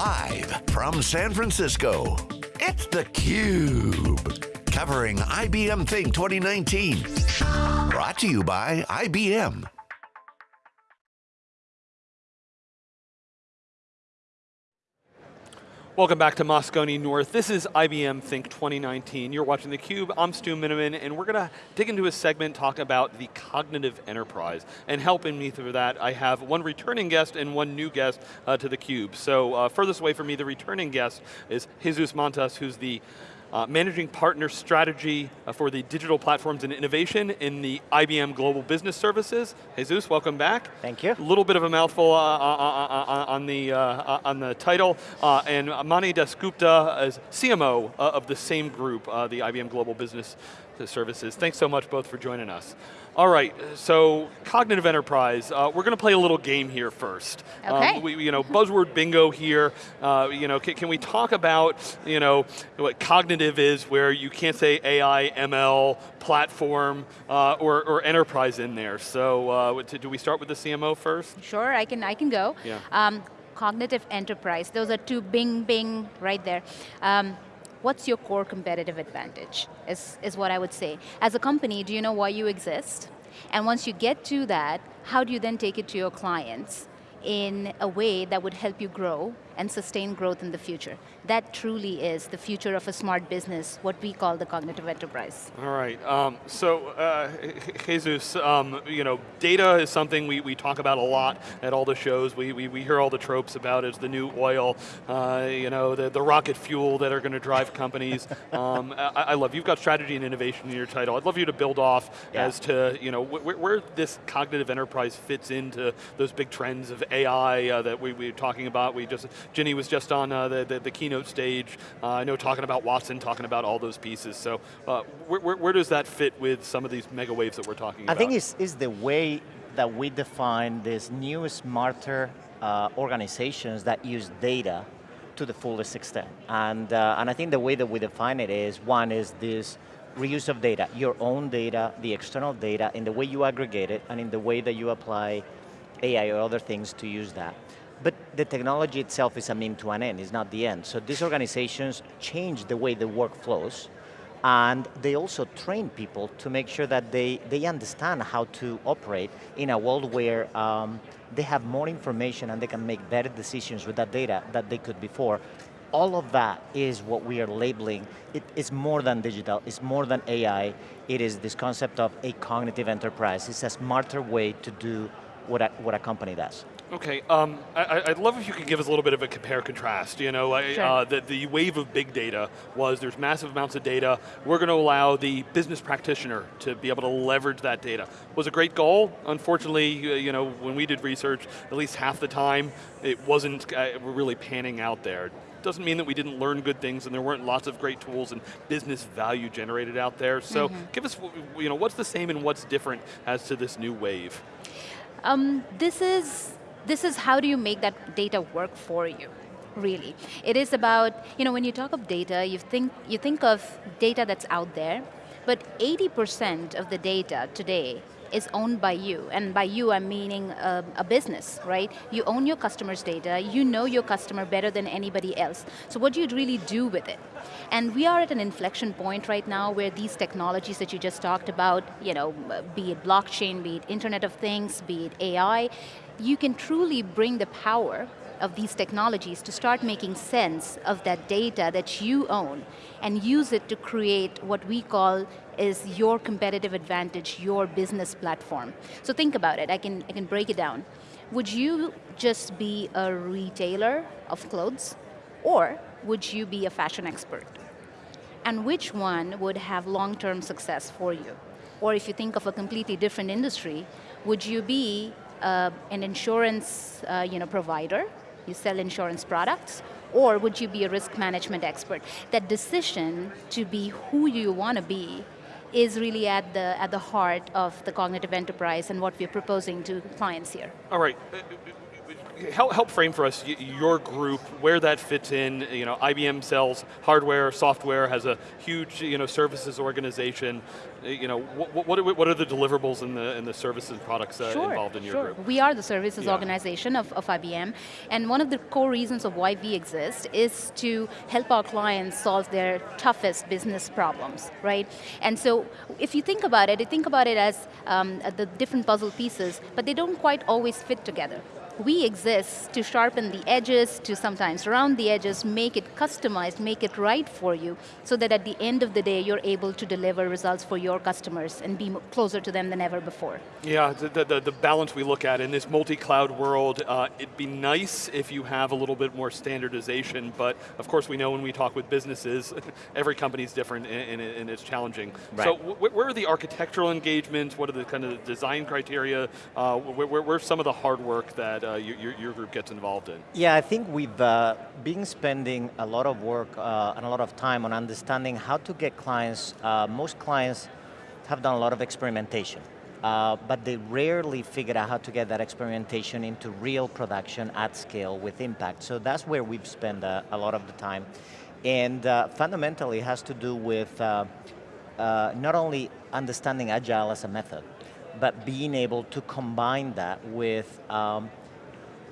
Live from San Francisco, it's theCUBE. Covering IBM Think 2019. Brought to you by IBM. Welcome back to Moscone North. This is IBM Think 2019. You're watching theCUBE, I'm Stu Miniman, and we're going to dig into a segment, talk about the cognitive enterprise. And helping me through that, I have one returning guest and one new guest uh, to theCUBE. So uh, furthest away from me, the returning guest is Jesus Mantas, who's the uh, managing partner strategy uh, for the digital platforms and innovation in the IBM Global Business Services. Jesus, welcome back. Thank you. A little bit of a mouthful uh, uh, uh, uh on, the, on the title. and Mani Dasgupta is CMO of the same group, the IBM Global Business Services. Thanks so much both for joining us. All right, so cognitive enterprise. Uh, we're going to play a little game here first. Okay. Um, we, you know, buzzword bingo here. Uh, you know, can, can, we talk about you know what cognitive is, where you can't say AI, ML, platform, uh, or, or, enterprise in there. So, uh, do we start with the CMO first? Sure, I can. I can go. Yeah. Um, cognitive enterprise. Those are two bing bing right there. Um, what's your core competitive advantage, is, is what I would say. As a company, do you know why you exist? And once you get to that, how do you then take it to your clients in a way that would help you grow and sustain growth in the future. That truly is the future of a smart business, what we call the cognitive enterprise. All right, um, so uh, Jesus, um, you know, data is something we, we talk about a lot at all the shows. We, we, we hear all the tropes about it, the new oil, uh, you know, the, the rocket fuel that are going to drive companies. um, I, I, love, you've got strategy and innovation in your title. I'd love you to build off yeah. as to, you know, wh where this cognitive enterprise fits into those big trends of AI uh, that we, we were talking about. We just Ginny was just on uh, the, the, the, keynote stage, uh, I know talking about Watson, talking about all those pieces. So uh, where, where, where, does that fit with some of these mega waves that we're talking I about? I think it's, it's the way that we define these new, smarter uh, organizations that use data to the fullest extent. And, uh, and I think the way that we define it is, one is this reuse of data, your own data, the external data, in the way you aggregate it, and in the way that you apply AI or other things to use that. But the technology itself is a mean to an end, it's not the end. So these organizations change the way the work flows, and they also train people to make sure that they, they understand how to operate in a world where um, they have more information and they can make better decisions with that data that they could before. All of that is what we are labeling. It is more than digital, it's more than AI. It is this concept of a cognitive enterprise. It's a smarter way to do what a, what a company does. Okay, um, I, would love if you could give us a little bit of a compare contrast. You know, sure. uh, the, the wave of big data was there's massive amounts of data. We're going to allow the business practitioner to be able to leverage that data. Was a great goal. Unfortunately, you know, when we did research, at least half the time, it wasn't uh, really panning out there doesn't mean that we didn't learn good things and there weren't lots of great tools and business value generated out there. So mm -hmm. give us, you know, what's the same and what's different as to this new wave? Um, this is this is how do you make that data work for you, really. It is about, you know, when you talk of data, you think, you think of data that's out there, but 80% of the data today is owned by you, and by you I'm meaning a, a, business, right? You own your customer's data, you know your customer better than anybody else. So what do you really do with it? And we are at an inflection point right now where these technologies that you just talked about, you know, be it blockchain, be it Internet of Things, be it AI, you can truly bring the power of these technologies to start making sense of that data that you own and use it to create what we call is your competitive advantage, your business platform. So think about it, I can, I can break it down. Would you just be a retailer of clothes or would you be a fashion expert? And which one would have long-term success for you? Or if you think of a completely different industry, would you be uh, an insurance uh, you know, provider, you sell insurance products, or would you be a risk management expert? That decision to be who you want to be is really at the, at the heart of the cognitive enterprise and what we're proposing to clients here. All right, help, help frame for us your group, where that fits in. You know, IBM sells hardware, software, has a huge you know, services organization. You know, what, what, what are the deliverables in the, in the services products uh, sure, involved in your sure. group? We are the services Yeah. organization of, of IBM, and one of the core reasons of why we exist is to help our clients solve their toughest business problems, right? And so, if you think about it, you think about it as um, the different puzzle pieces, but they don't quite always fit together. We exist to sharpen the edges, to sometimes round the edges, make it customized, make it right for you, so that at the end of the day, you're able to deliver results for your customers and be closer to them than ever before. Yeah, the, the, the balance we look at in this multi-cloud world, uh, it'd be nice if you have a little bit more standardization, but of course we know when we talk with businesses, every company's different and, and, and it's challenging. So Right. wh- where are the architectural engagements? What are the kind of design criteria? Uh, where, where, where's some of the hard work that uh, your, your, group gets involved in? Yeah, I think we've uh, been spending a lot of work uh, and a lot of time on understanding how to get clients. Uh, most clients have done a lot of experimentation, uh, but they rarely figure out how to get that experimentation into real production at scale with impact. So that's where we've spent uh, a lot of the time. And fundamentally has to do with not only understanding agile as a method, but being able to combine that with um,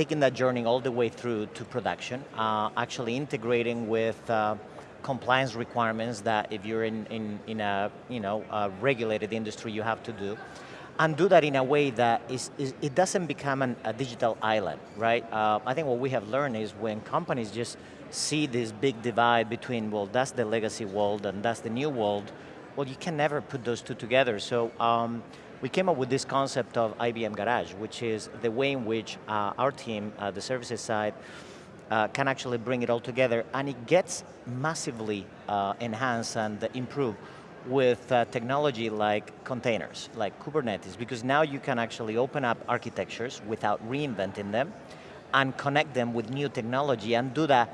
taking that journey all the way through to production, uh, actually integrating with uh, compliance requirements that if you're in, in, in a you know, regulated industry you have to do, and do that in a way that is, is it doesn't become an, a digital island, right? Uh, I think what we have learned is when companies just see this big divide between, well, that's the legacy world and that's the new world, well, you can never put those two together. So um, we came up with this concept of IBM Garage, which is the way in which uh, our team, uh, the services side, uh, can actually bring it all together, and it gets massively uh, enhanced and improved with uh, technology like containers, like Kubernetes, because now you can actually open up architectures without reinventing them, and connect them with new technology, and do that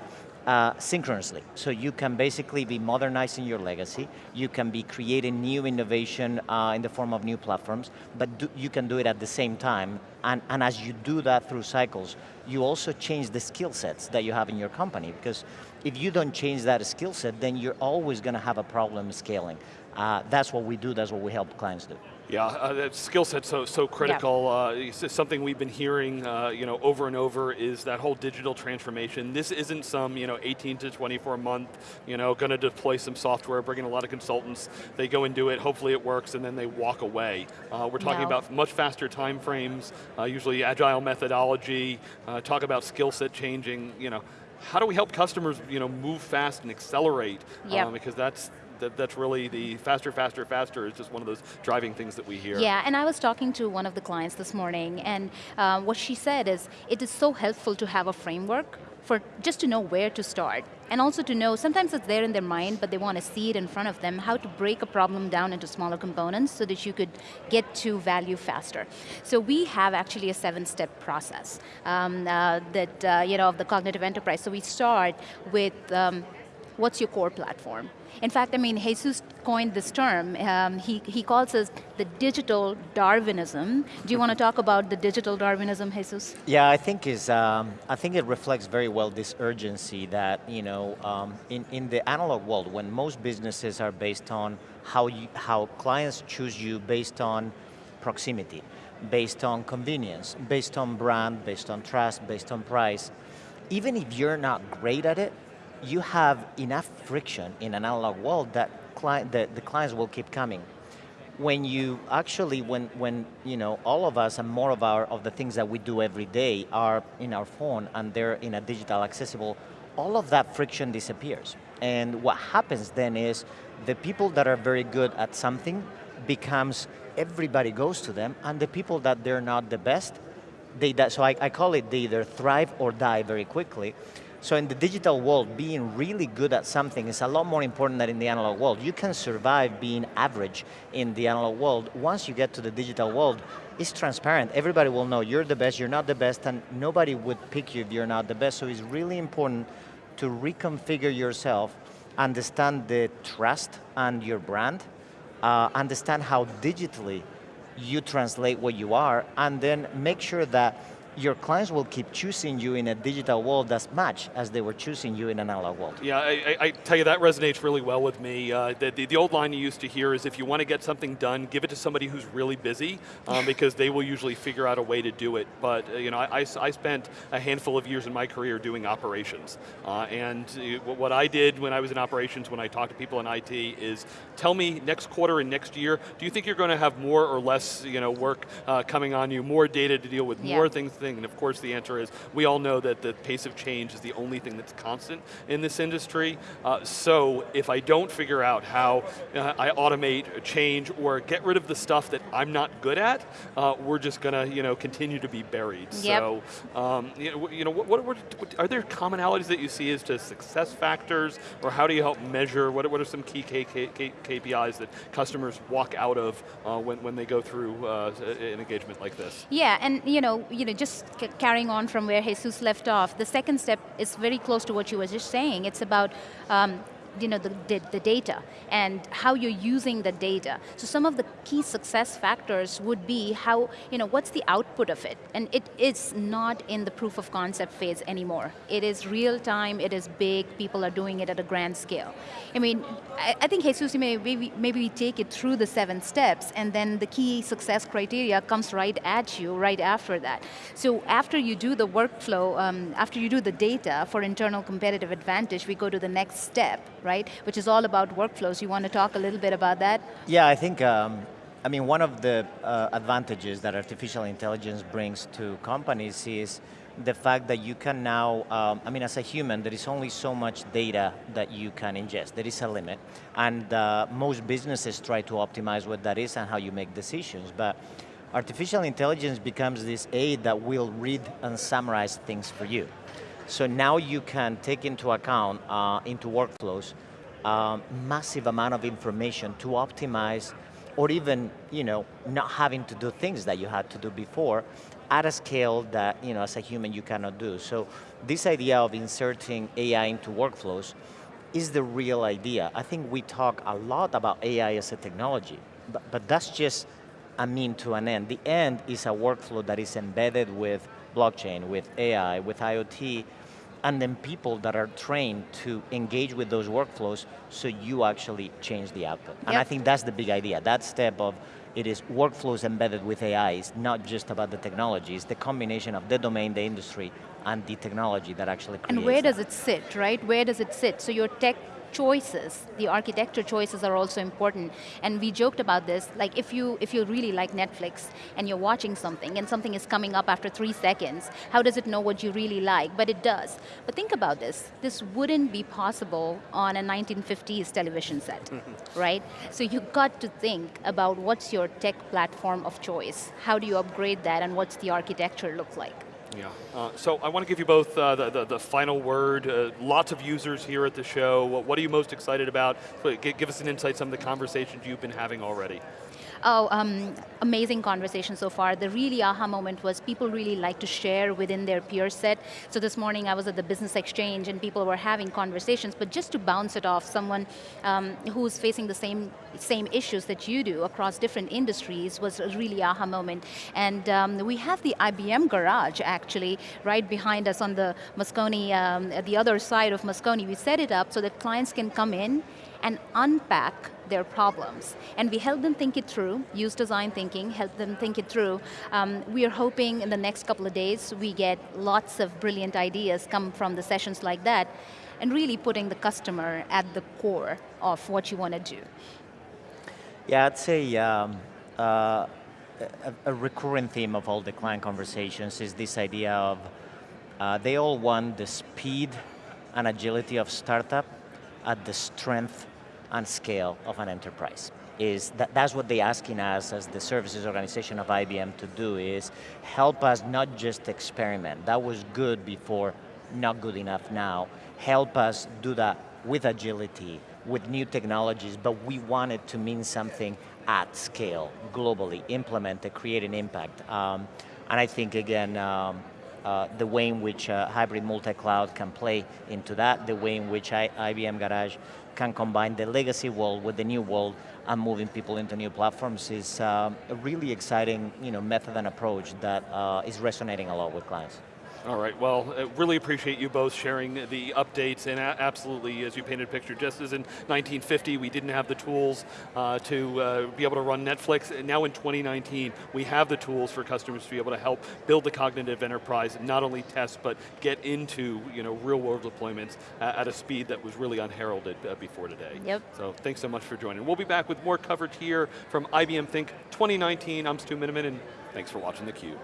uh, synchronously. So you can basically be modernizing your legacy, you can be creating new innovation uh, in the form of new platforms, but do, you can do it at the same time, and, and as you do that through cycles, you also change the skill sets that you have in your company, because if you don't change that skill set, then you're always going to have a problem scaling. Uh, that's what we do, that's what we help clients do. Yeah, uh, that skill set so so critical. Uh, something we've been hearing, uh, you know, over and over is that whole digital transformation. This isn't some, you know, 18 to 24 month, you know, going to deploy some software, bring in a lot of consultants. They go and do it. Hopefully it works, and then they walk away. Uh, we're talking No. about much faster time frames, uh, usually agile methodology. Uh, talk about skill set changing. You know, how do we help customers, you know, move fast and accelerate? Yep. Uh, because that's that, that's really the faster, faster, faster is just one of those driving things that we hear. Yeah, and I was talking to one of the clients this morning, and uh, what she said is, it is so helpful to have a framework for just to know where to start. And also to know, sometimes it's there in their mind, but they want to see it in front of them, how to break a problem down into smaller components so that you could get to value faster. So we have actually a seven-step process um, uh, that, uh, you know, of the cognitive enterprise. So we start with, um, what's your core platform? In fact, I mean, Jesus coined this term. Um, he, he calls us the digital Darwinism. Do you want to talk about the digital Darwinism, Jesus? Yeah, I think is um, I think it reflects very well this urgency that you know um, in in the analog world when most businesses are based on how you, how clients choose you based on proximity, based on convenience, based on brand, based on trust, based on price. Even if you're not great at it, you have enough friction in an analog world that client, the, the clients will keep coming. When you actually when when you know all of us and more of our of the things that we do every day are in our phone and they're in a digital accessible all of that friction disappears. And what happens then is the people that are very good at something becomes everybody goes to them and the people that they're not the best they so I, I call it they either thrive or die very quickly so in the digital world, being really good at something is a lot more important than in the analog world. You can survive being average in the analog world. Once you get to the digital world, it's transparent. Everybody will know you're the best, you're not the best, and nobody would pick you if you're not the best. So it's really important to reconfigure yourself, understand the trust and your brand, uh, understand how digitally you translate what you are, and then make sure that your clients will keep choosing you in a digital world as much as they were choosing you in an analog world. Yeah, I, I, I tell you, that resonates really well with me. Uh, the, the, the, old line you used to hear is if you want to get something done, give it to somebody who's really busy, um, because they will usually figure out a way to do it. But uh, you know, I, I, spent a handful of years in my career doing operations. Uh, and uh, what I did when I was in operations, when I talked to people in IT, is tell me next quarter and next year, do you think you're going to have more or less you know, work uh, coming on you, more data to deal with, yeah. more things thing, and of course the answer is, we all know that the pace of change is the only thing that's constant in this industry, uh, so if I don't figure out how uh, I automate, change, or get rid of the stuff that I'm not good at, uh, we're just going to you know, continue to be buried. Yep. So, um, you know, you know what, what, what, are there commonalities that you see as to success factors, or how do you help measure, what, what are some key K K K KPIs that customers walk out of uh, when, when they go through uh, an engagement like this? Yeah, and you know, you know, just carrying on from where Jesus left off, the second step is very close to what you were just saying. It's about um, you know, the, the, the, data and how you're using the data. So some of the key success factors would be how, you know, what's the output of it? And it is not in the proof of concept phase anymore. It is real time, it is big, people are doing it at a grand scale. I mean, I, I think Jesus, maybe, maybe we take it through the seven steps and then the key success criteria comes right at you right after that. So after you do the workflow, um, after you do the data for internal competitive advantage, we go to the next step, right? Which is all about workflows. You want to talk a little bit about that? Yeah, I think, um, I mean, one of the uh, advantages that artificial intelligence brings to companies is the fact that you can now, um, I mean, as a human, there is only so much data that you can ingest. There is a limit. And uh, most businesses try to optimize what that is and how you make decisions. But artificial intelligence becomes this aid that will read and summarize things for you. So now you can take into account, uh, into workflows, um, massive amount of information to optimize or even you know, not having to do things that you had to do before at a scale that you know, as a human you cannot do. So this idea of inserting AI into workflows is the real idea. I think we talk a lot about AI as a technology, but, but that's just a mean to an end. The end is a workflow that is embedded with blockchain, with AI, with IoT, and then people that are trained to engage with those workflows so you actually change the output. Yep. And I think that's the big idea. That step of it is workflows embedded with AI is not just about the technology, it's the combination of the domain, the industry, and the technology that actually creates And where that. does it sit, right? Where does it sit? So your tech choices, the architecture choices are also important. And we joked about this, like if you, if you really like Netflix and you're watching something and something is coming up after three seconds, how does it know what you really like? But it does. But think about this, this wouldn't be possible on a 1950s television set, mm-hmm. right? So you've got to think about what's your tech platform of choice, how do you upgrade that and what's the architecture look like? Yeah, uh, so I want to give you both uh, the, the, the, final word. Uh, lots of users here at the show. What, what are you most excited about? Give us an insight, some of the conversations you've been having already. Oh, um, amazing conversation so far. The really aha moment was people really like to share within their peer set. So this morning I was at the business exchange and people were having conversations, but just to bounce it off someone um, who's facing the same same issues that you do across different industries was a really aha moment. And um, we have the IBM garage actually right behind us on the Moscone, um, at the other side of Moscone. We set it up so that clients can come in and unpack their problems. And we help them think it through, use design thinking, help them think it through. Um, we are hoping in the next couple of days we get lots of brilliant ideas come from the sessions like that, and really putting the customer at the core of what you want to do. Yeah, I'd say um, uh, a, a, recurring theme of all the client conversations is this idea of uh, they all want the speed and agility of startup at the strength and scale of an enterprise. Is that, that's what they're asking us as the services organization of IBM to do is help us not just experiment. That was good before, not good enough now. Help us do that with agility, with new technologies, but we want it to mean something at scale, globally, implement it, create an impact. Um, and I think again, um, uh, the way in which uh, hybrid multi-cloud can play into that, the way in which I, IBM Garage can combine the legacy world with the new world and moving people into new platforms is um, a really exciting you know, method and approach that uh, is resonating a lot with clients. All right, well, uh, really appreciate you both sharing the updates and absolutely, as you painted a picture, just as in 1950, we didn't have the tools uh, to uh, be able to run Netflix, and now in 2019, we have the tools for customers to be able to help build the cognitive enterprise, and not only test, but get into you know, real world deployments at a speed that was really unheralded uh, before today. Yep. So thanks so much for joining. We'll be back with more coverage here from IBM Think 2019. I'm Stu Miniman, and thanks for watching theCUBE.